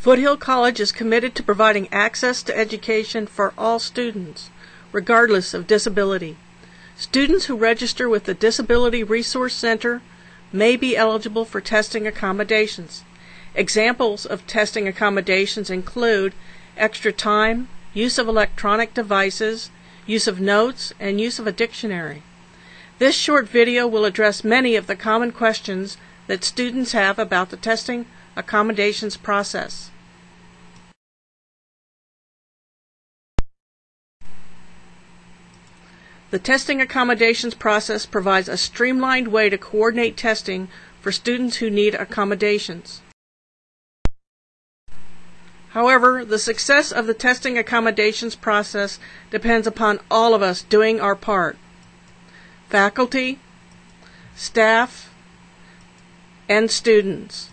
Foothill College is committed to providing access to education for all students, regardless of disability. Students who register with the Disability Resource Center may be eligible for testing accommodations. Examples of testing accommodations include extra time, use of electronic devices, use of notes, and use of a dictionary. This short video will address many of the common questions that students have about the testing accommodations process. The testing accommodations process provides a streamlined way to coordinate testing for students who need accommodations. However, the success of the testing accommodations process depends upon all of us doing our part. Faculty, staff, and students.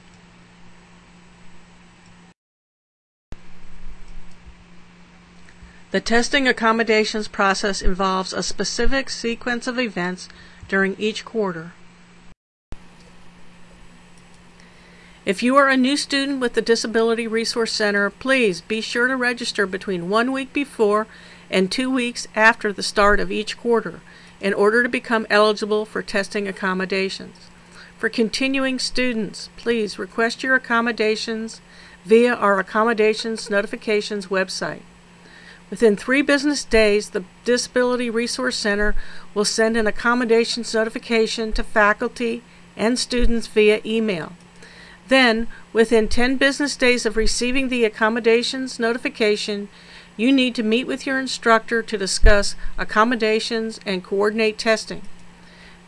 The testing accommodations process involves a specific sequence of events during each quarter. If you are a new student with the Disability Resource Center, please be sure to register between one week before and two weeks after the start of each quarter in order to become eligible for testing accommodations. For continuing students, please request your accommodations via our accommodations notifications website. Within three business days, the Disability Resource Center will send an accommodations notification to faculty and students via email. Then, within 10 business days of receiving the accommodations notification, you need to meet with your instructor to discuss accommodations and coordinate testing.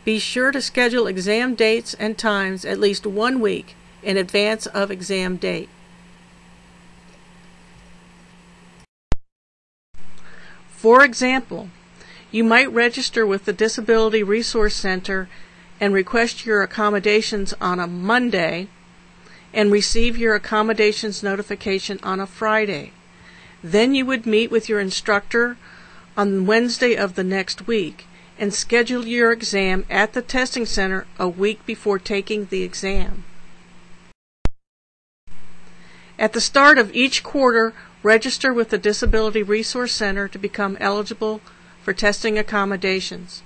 Be sure to schedule exam dates and times at least one week in advance of exam date. For example, you might register with the Disability Resource Center and request your accommodations on a Monday and receive your accommodations notification on a Friday. Then you would meet with your instructor on Wednesday of the next week and schedule your exam at the testing center a week before taking the exam. At the start of each quarter, register with the Disability Resource Center to become eligible for testing accommodations.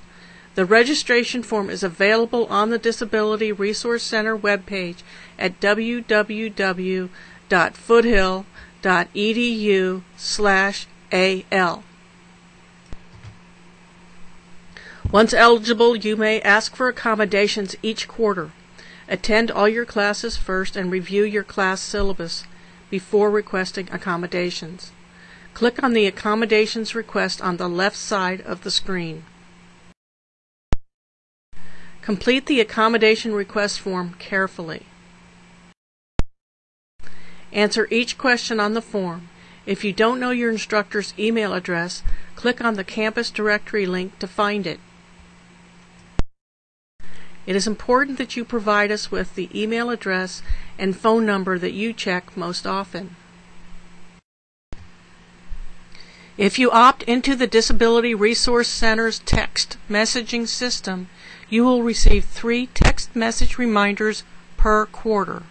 The registration form is available on the Disability Resource Center webpage at www.foothill.edu/al. Once eligible, you may ask for accommodations each quarter. Attend all your classes first and review your class syllabus before requesting accommodations. Click on the accommodations request on the left side of the screen. Complete the accommodation request form carefully. Answer each question on the form. If you don't know your instructor's email address, click on the campus directory link to find it. It is important that you provide us with the email address and phone number that you check most often. If you opt into the Disability Resource Center's text messaging system, you will receive three text message reminders per quarter.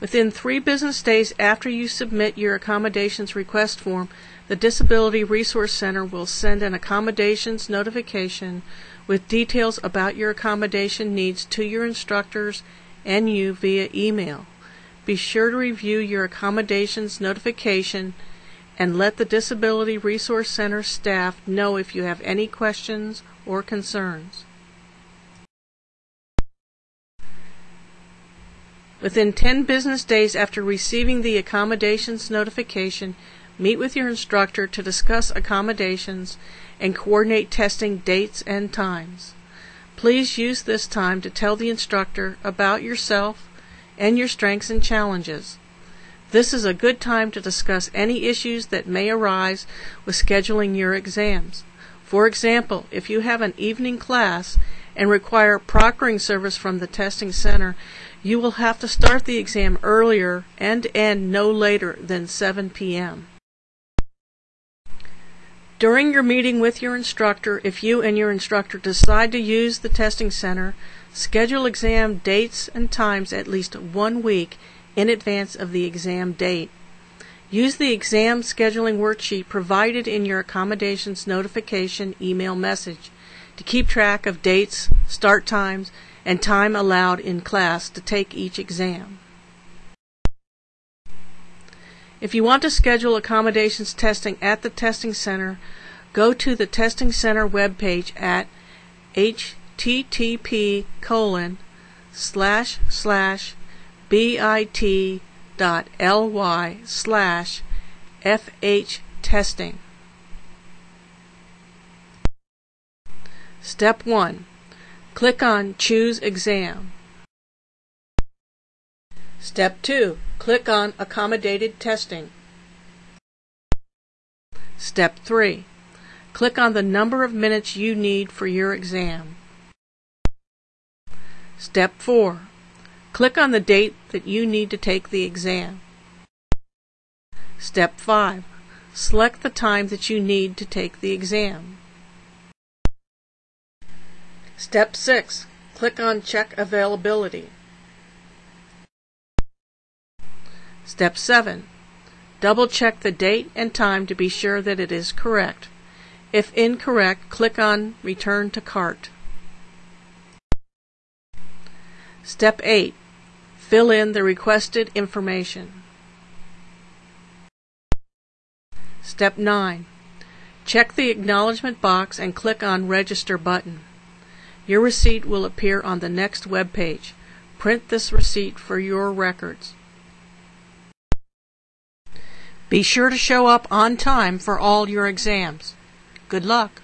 Within three business days after you submit your accommodations request form, the Disability Resource Center will send an accommodations notification with details about your accommodation needs to your instructors and you via email. Be sure to review your accommodations notification and let the Disability Resource Center staff know if you have any questions or concerns. Within 10 business days after receiving the accommodations notification, meet with your instructor to discuss accommodations and coordinate testing dates and times. Please use this time to tell the instructor about yourself and your strengths and challenges. This is a good time to discuss any issues that may arise with scheduling your exams. For example, if you have an evening class and require proctoring service from the testing center, you will have to start the exam earlier and end no later than 7 p.m. During your meeting with your instructor, if you and your instructor decide to use the testing center, schedule exam dates and times at least one week in advance of the exam date. Use the exam scheduling worksheet provided in your accommodations notification email message to keep track of dates, start times, and time allowed in class to take each exam. If you want to schedule accommodations testing at the testing center, go to the testing center webpage at http colon slash slash bit dot ly slash fh testing. Step 1. Click on Choose Exam. Step 2. Click on Accommodated Testing. Step 3. Click on the number of minutes you need for your exam. Step 4. Click on the date that you need to take the exam. Step 5. Select the time that you need to take the exam. Step 6. Click on Check Availability. Step 7. Double check the date and time to be sure that it is correct. If incorrect, click on Return to Cart. Step 8. Fill in the requested information. Step 9. Check the acknowledgement box and click on Register button. Your receipt will appear on the next web page. Print this receipt for your records. Be sure to show up on time for all your exams. Good luck.